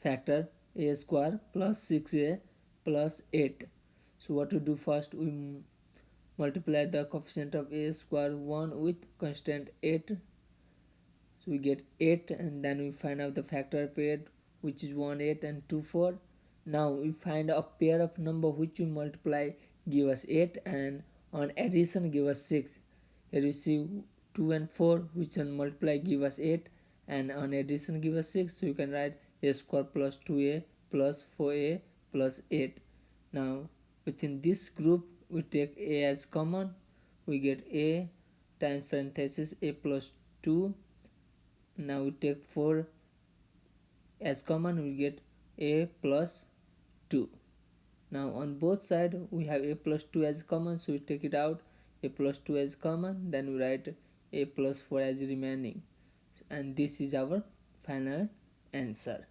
factor a square plus 6a plus 8 so what to do first? We multiply the coefficient of a square 1 with constant 8 so we get 8 and then we find out the factor 8 which is 1 8 and 2 4 now we find a pair of number which we multiply give us 8 and on addition give us 6 here you see 2 and 4 which on multiply give us 8 and on addition give us 6 so you can write a square plus 2a plus 4a plus 8 now within this group we take a as common. We get a times parenthesis a plus 2 now we take 4 as common. We get a plus 2 now on both side we have a plus 2 as common. So we take it out. A plus 2 as common. Then we write a plus 4 as remaining and this is our final answer